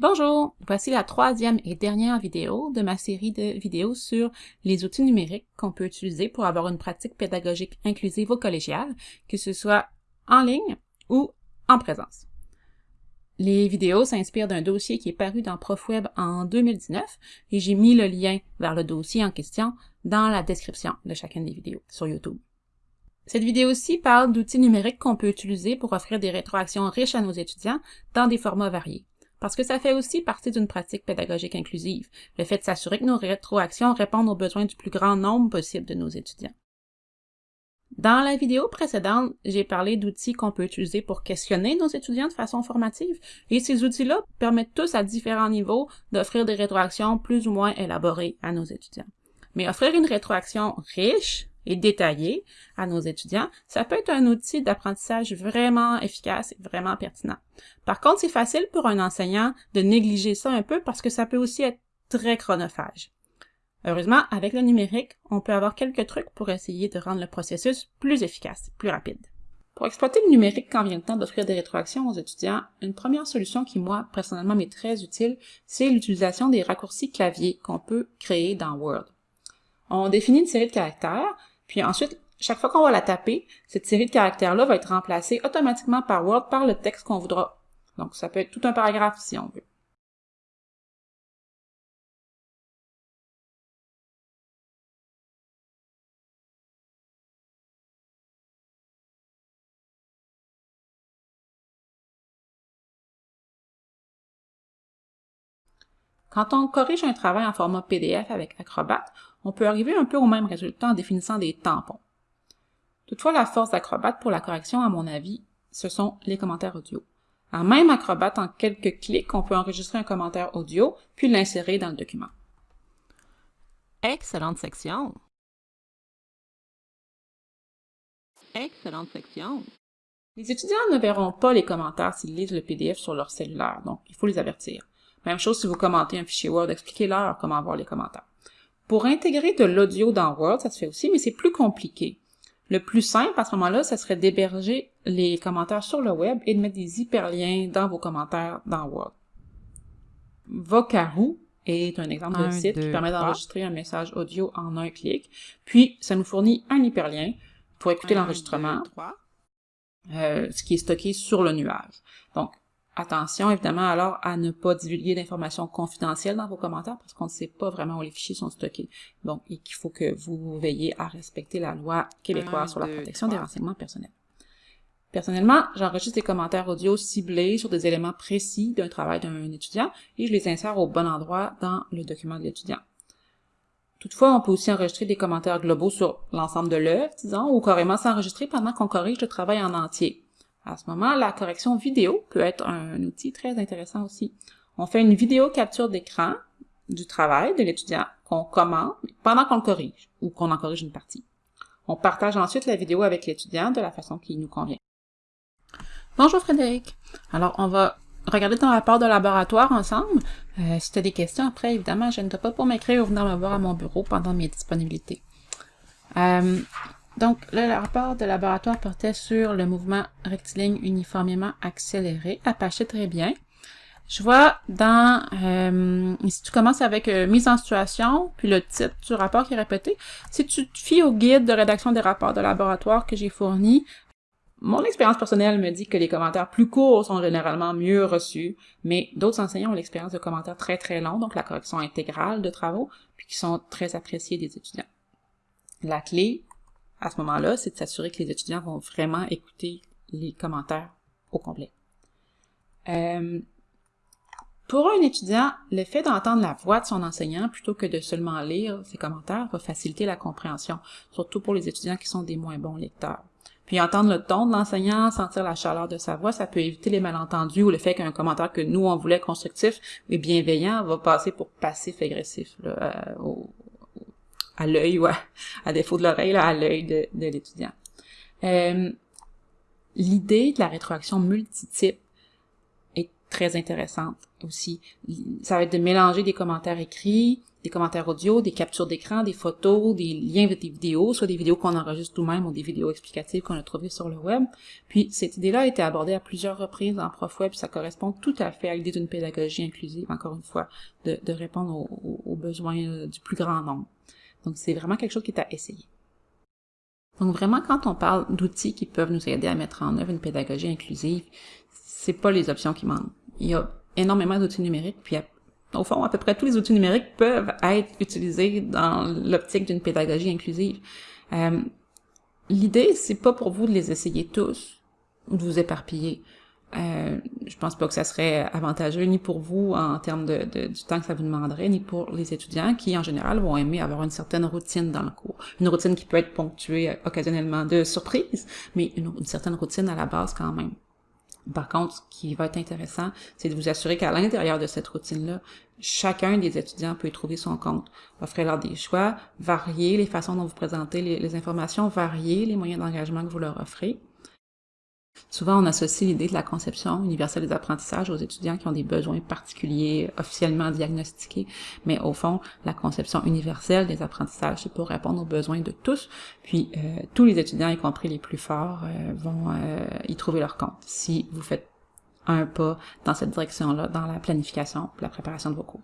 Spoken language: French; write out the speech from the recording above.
Bonjour, voici la troisième et dernière vidéo de ma série de vidéos sur les outils numériques qu'on peut utiliser pour avoir une pratique pédagogique inclusive au collégial, que ce soit en ligne ou en présence. Les vidéos s'inspirent d'un dossier qui est paru dans ProfWeb en 2019 et j'ai mis le lien vers le dossier en question dans la description de chacune des vidéos sur YouTube. Cette vidéo-ci parle d'outils numériques qu'on peut utiliser pour offrir des rétroactions riches à nos étudiants dans des formats variés parce que ça fait aussi partie d'une pratique pédagogique inclusive, le fait de s'assurer que nos rétroactions répondent aux besoins du plus grand nombre possible de nos étudiants. Dans la vidéo précédente, j'ai parlé d'outils qu'on peut utiliser pour questionner nos étudiants de façon formative, et ces outils-là permettent tous à différents niveaux d'offrir des rétroactions plus ou moins élaborées à nos étudiants. Mais offrir une rétroaction riche, et détaillé à nos étudiants, ça peut être un outil d'apprentissage vraiment efficace et vraiment pertinent. Par contre, c'est facile pour un enseignant de négliger ça un peu parce que ça peut aussi être très chronophage. Heureusement, avec le numérique, on peut avoir quelques trucs pour essayer de rendre le processus plus efficace, plus rapide. Pour exploiter le numérique quand vient le temps d'offrir des rétroactions aux étudiants, une première solution qui, moi, personnellement, m'est très utile, c'est l'utilisation des raccourcis clavier qu'on peut créer dans Word. On définit une série de caractères, puis ensuite, chaque fois qu'on va la taper, cette série de caractères-là va être remplacée automatiquement par Word par le texte qu'on voudra. Donc, ça peut être tout un paragraphe si on veut. Quand on corrige un travail en format PDF avec Acrobat, on peut arriver un peu au même résultat en définissant des tampons. Toutefois, la force d'Acrobat pour la correction, à mon avis, ce sont les commentaires audio. En même Acrobat, en quelques clics, on peut enregistrer un commentaire audio, puis l'insérer dans le document. Excellente section! Excellente section! Les étudiants ne verront pas les commentaires s'ils lisent le PDF sur leur cellulaire, donc il faut les avertir. Même chose si vous commentez un fichier Word, expliquez-leur comment voir les commentaires. Pour intégrer de l'audio dans Word, ça se fait aussi, mais c'est plus compliqué. Le plus simple à ce moment-là, ça serait d'héberger les commentaires sur le web et de mettre des hyperliens dans vos commentaires dans Word. Vocaroo est un exemple de site qui permet d'enregistrer un message audio en un clic. Puis, ça nous fournit un hyperlien pour écouter l'enregistrement, euh, ce qui est stocké sur le nuage. Donc, Attention évidemment alors à ne pas divulguer d'informations confidentielles dans vos commentaires parce qu'on ne sait pas vraiment où les fichiers sont stockés. Donc, il faut que vous veillez à respecter la loi québécoise sur la protection des renseignements personnels. Personnellement, j'enregistre des commentaires audio ciblés sur des éléments précis d'un travail d'un étudiant et je les insère au bon endroit dans le document de l'étudiant. Toutefois, on peut aussi enregistrer des commentaires globaux sur l'ensemble de l'œuvre, disons, ou carrément s'enregistrer pendant qu'on corrige le travail en entier. À ce moment, la correction vidéo peut être un outil très intéressant aussi. On fait une vidéo capture d'écran du travail de l'étudiant qu'on commente pendant qu'on le corrige ou qu'on en corrige une partie. On partage ensuite la vidéo avec l'étudiant de la façon qui nous convient. Bonjour Frédéric. Alors, on va regarder ton rapport de laboratoire ensemble. Euh, si tu as des questions après, évidemment, je ne pas pour m'écrire ou venir me voir à mon bureau pendant mes disponibilités. Euh, donc, le rapport de laboratoire portait sur le mouvement rectiligne uniformément accéléré. Apache très bien. Je vois dans, euh, si tu commences avec euh, mise en situation, puis le titre du rapport qui est répété, si tu te fies au guide de rédaction des rapports de laboratoire que j'ai fourni, mon expérience personnelle me dit que les commentaires plus courts sont généralement mieux reçus, mais d'autres enseignants ont l'expérience de commentaires très très longs, donc la correction intégrale de travaux, puis qui sont très appréciés des étudiants. La clé, à ce moment-là, c'est de s'assurer que les étudiants vont vraiment écouter les commentaires au complet. Euh, pour un étudiant, le fait d'entendre la voix de son enseignant plutôt que de seulement lire ses commentaires va faciliter la compréhension, surtout pour les étudiants qui sont des moins bons lecteurs. Puis entendre le ton de l'enseignant, sentir la chaleur de sa voix, ça peut éviter les malentendus ou le fait qu'un commentaire que nous on voulait constructif et bienveillant va passer pour passif-agressif euh, à l'œil ou à, défaut de l'oreille, à l'œil de, l'étudiant. Euh, l'idée de la rétroaction multitype est très intéressante aussi. Ça va être de mélanger des commentaires écrits, des commentaires audio, des captures d'écran, des photos, des liens avec des vidéos, soit des vidéos qu'on enregistre nous-mêmes ou des vidéos explicatives qu'on a trouvées sur le web. Puis cette idée-là a été abordée à plusieurs reprises en ProfWeb, ça correspond tout à fait à l'idée d'une pédagogie inclusive, encore une fois, de, répondre aux, besoins euh, du plus grand nombre. Donc c'est vraiment quelque chose qui est à essayer. Donc vraiment, quand on parle d'outils qui peuvent nous aider à mettre en œuvre une pédagogie inclusive, c'est pas les options qui manquent. Il y a énormément d'outils numériques, puis au fond, à peu près tous les outils numériques peuvent être utilisés dans l'optique d'une pédagogie inclusive. Euh, L'idée, c'est pas pour vous de les essayer tous ou de vous éparpiller. Euh, je pense pas que ça serait avantageux ni pour vous en termes de, du temps que ça vous demanderait, ni pour les étudiants qui, en général, vont aimer avoir une certaine routine dans le cours. Une routine qui peut être ponctuée occasionnellement de surprises, mais une certaine routine à la base quand même. Par contre, ce qui va être intéressant, c'est de vous assurer qu'à l'intérieur de cette routine-là, chacun des étudiants peut y trouver son compte. Offrez-leur des choix, varier les façons dont vous présentez les informations, varier les moyens d'engagement que vous leur offrez. Souvent, on associe l'idée de la conception universelle des apprentissages aux étudiants qui ont des besoins particuliers officiellement diagnostiqués, mais au fond, la conception universelle des apprentissages, c'est pour répondre aux besoins de tous, puis euh, tous les étudiants, y compris les plus forts, euh, vont euh, y trouver leur compte si vous faites un pas dans cette direction-là, dans la planification, la préparation de vos cours.